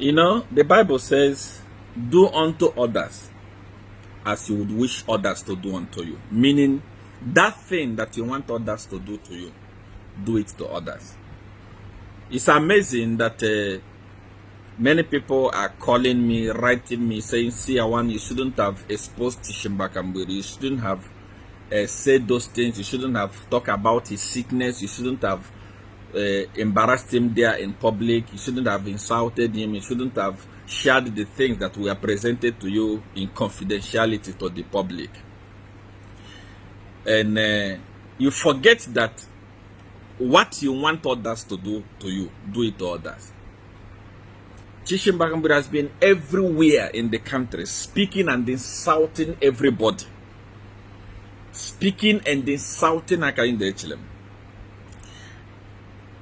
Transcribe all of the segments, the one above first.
You know, the Bible says, do unto others as you would wish others to do unto you. Meaning, that thing that you want others to do to you, do it to others. It's amazing that uh, many people are calling me, writing me, saying, see, Awan, you shouldn't have exposed Chishimba Kambwili. You shouldn't have uh, said those things. You shouldn't have talked about his sickness. You shouldn't have uh, embarrassed him there in public. You shouldn't have insulted him. You shouldn't have shared the things that were presented to you in confidentiality to the public. And uh, you forget that what you want others to do to you, do it to others. Chishimba Kambwili has been everywhere in the country, speaking and insulting everybody. Speaking and insulting Akainde Echilem.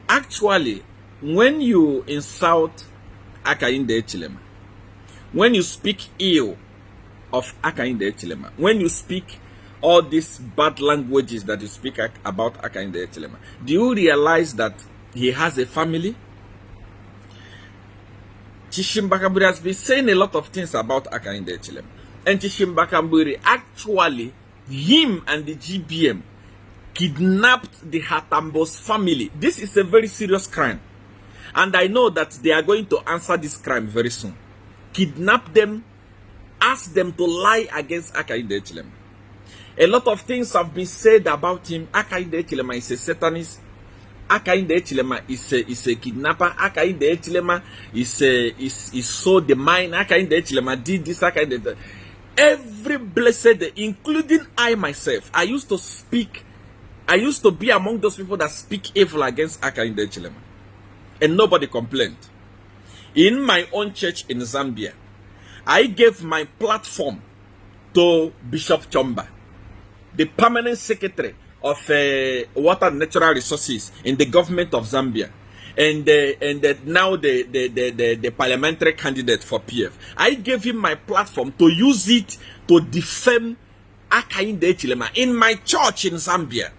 Actually, when you insult Hakainde Hichilema, when you speak ill of Hakainde Hichilema, when you speak all these bad languages that you speak about Hakainde Hichilema, do you realize that he has a family? Chishimba Kambwili has been saying a lot of things about Hakainde Hichilema. And Chishimba Kambwili actually, him and the GBM kidnapped the Hatambos family. This is a very serious crime. And I know that they are going to answer this crime very soon. Kidnap them, ask them to lie against Hakainde Hichilema. A lot of things have been said about him. Hakainde Hichilema is a satanist. Akainde is a, is a kidnapper. Akainde is, a, is, is so the mind. Did this. Akainde Every blessed day, including I myself, I used to speak I used to be among those people that speak evil against Hakainde Hichilema. And nobody complained. In my own church in Zambia, I gave my platform to Bishop Chomba, the permanent secretary of uh, water natural resources in the government of Zambia. And, uh, and uh, now the, the, the, the, the parliamentary candidate for PF. I gave him my platform to use it to defend Hakainde Hichilema in my church in Zambia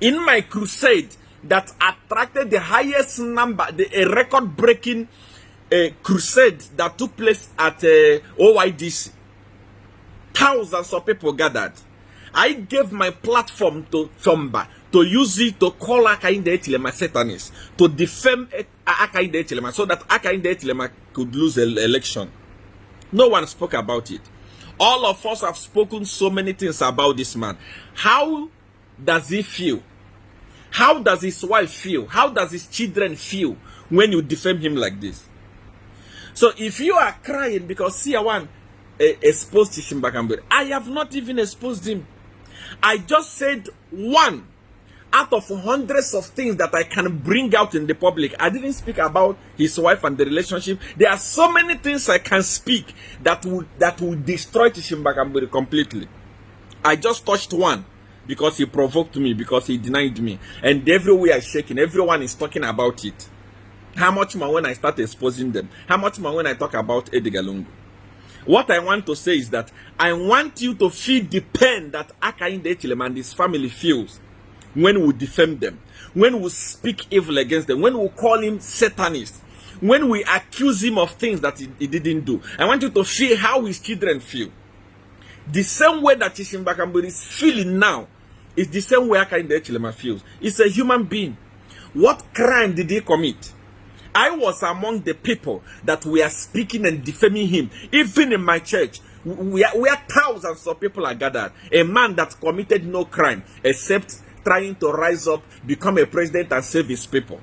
in my crusade that attracted the highest number, the, a record breaking uh, crusade that took place at uh, OYDC. Thousands of people gathered. I gave my platform to Chomba to use it to call Akainde Echilema Satanist, to defame Akainde Echilema so that Akainde Echilema could lose the election. No one spoke about it. All of us have spoken so many things about this man. How does he feel? How does his wife feel? How does his children feel when you defame him like this? So if you are crying because Siawan eh, exposed Shimbakambere, I have not even exposed him. I just said one out of hundreds of things that I can bring out in the public. I didn't speak about his wife and the relationship. There are so many things I can speak that would that would destroy Chishimba Kambwili completely. I just touched one because he provoked me, because he denied me. And everywhere is shaking, everyone is talking about it. How much more when I start exposing them? How much more when I talk about Edgar Lungu? What I want to say is that I want you to feel the pain that Akainde Echilem and his family feels when we defend them, when we speak evil against them, when we call him Satanist, when we accuse him of things that he, he didn't do. I want you to feel how his children feel. The same way that Chishimbakamburi is feeling now is the same way Akainde Echilema feels. It's a human being. What crime did he commit? I was among the people that were speaking and defaming him, even in my church. Where, where thousands of people are gathered. A man that committed no crime except trying to rise up, become a president, and save his people.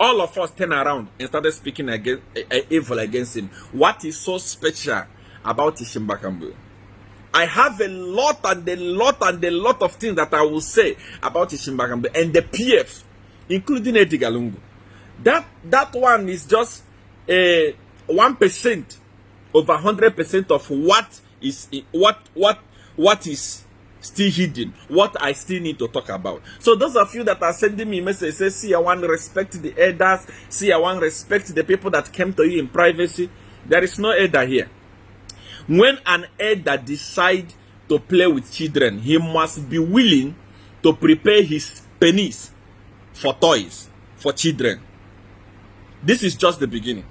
All of us turned around and started speaking against, uh, evil against him. What is so special about Ishimbakambwe? I have a lot and a lot and a lot of things that I will say about Ishimbagambe and the PF, including Eddie Galungu. That that one is just a one percent over hundred percent of what is what what what is still hidden, what I still need to talk about. So those of you that are sending me messages, say, see, I want to respect the elders, see, I want to respect the people that came to you in privacy. There is no elder here. When an elder decides to play with children, he must be willing to prepare his penis for toys for children. This is just the beginning.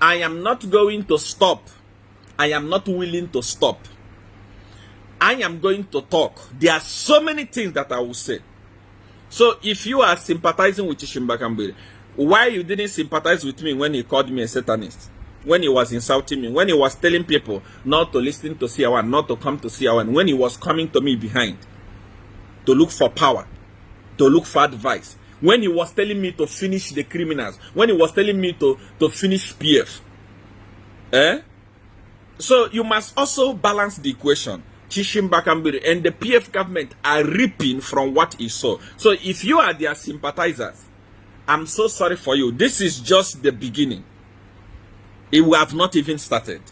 I am not going to stop. I am not willing to stop. I am going to talk. There are so many things that I will say. So if you are sympathizing with Shimbakambiri, why you didn't sympathize with me when he called me a Satanist? When he was insulting me, when he was telling people not to listen to CR1, not to come to CR1, when he was coming to me behind to look for power, to look for advice, when he was telling me to finish the criminals, when he was telling me to, to finish PF. Eh? So you must also balance the equation. Chishimba Kambwili and the PF government are reaping from what he saw. So if you are their sympathizers, I'm so sorry for you. This is just the beginning. It will have not even started.